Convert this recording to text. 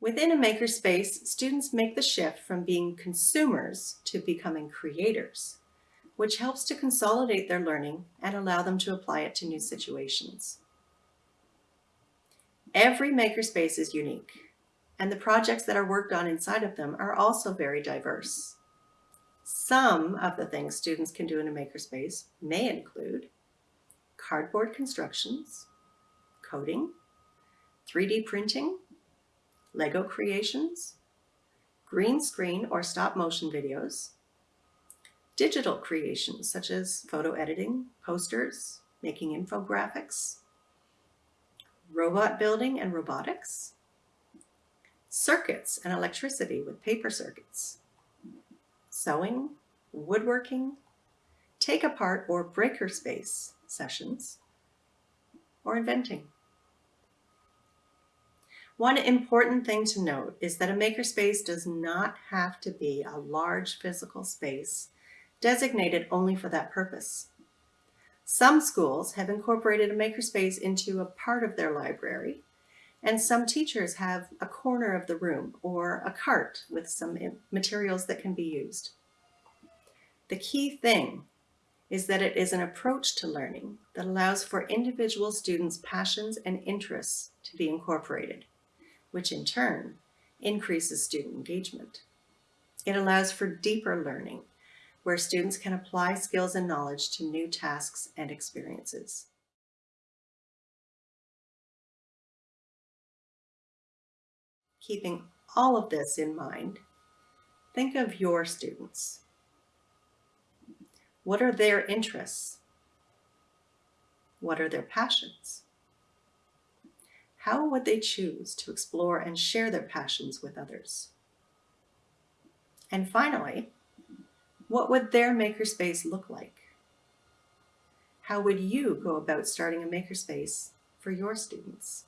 Within a makerspace, students make the shift from being consumers to becoming creators, which helps to consolidate their learning and allow them to apply it to new situations. Every makerspace is unique, and the projects that are worked on inside of them are also very diverse. Some of the things students can do in a makerspace may include cardboard constructions, coding, 3D printing, Lego creations, green screen or stop motion videos, digital creations such as photo editing, posters, making infographics, robot building and robotics, circuits and electricity with paper circuits, sewing, woodworking, take apart or breaker space sessions, or inventing. One important thing to note is that a makerspace does not have to be a large physical space designated only for that purpose. Some schools have incorporated a makerspace into a part of their library, and some teachers have a corner of the room or a cart with some materials that can be used. The key thing is that it is an approach to learning that allows for individual students' passions and interests to be incorporated which in turn increases student engagement. It allows for deeper learning, where students can apply skills and knowledge to new tasks and experiences. Keeping all of this in mind, think of your students. What are their interests? What are their passions? How would they choose to explore and share their passions with others? And finally, what would their makerspace look like? How would you go about starting a makerspace for your students?